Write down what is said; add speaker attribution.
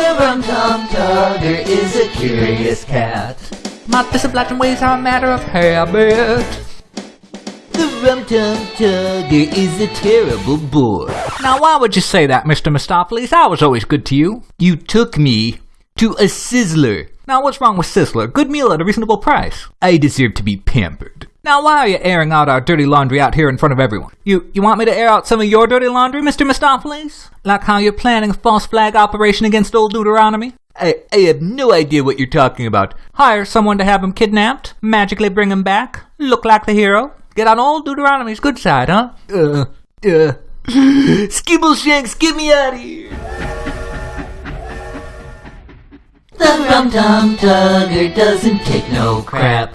Speaker 1: The Rum Tum Tugger is a curious cat.
Speaker 2: My disobliging ways are a matter of habit.
Speaker 1: The Rum Tum Tugger is a terrible bore.
Speaker 2: Now, why would you say that, Mr. Mistoffelees? I was always good to you.
Speaker 1: You took me to a sizzler.
Speaker 2: Now, what's wrong with Sizzler? Good meal at a reasonable price.
Speaker 1: I deserve to be pampered.
Speaker 2: Now, why are you airing out our dirty laundry out here in front of everyone? You you want me to air out some of your dirty laundry, Mr. Mistoffelees? Like how you're planning a false flag operation against old Deuteronomy?
Speaker 1: I, I have no idea what you're talking about.
Speaker 2: Hire someone to have him kidnapped, magically bring him back, look like the hero, get on old Deuteronomy's good side, huh?
Speaker 1: Uh, uh. Skimbleshanks, get me out of here! The Rum Tum Tugger doesn't take no crap.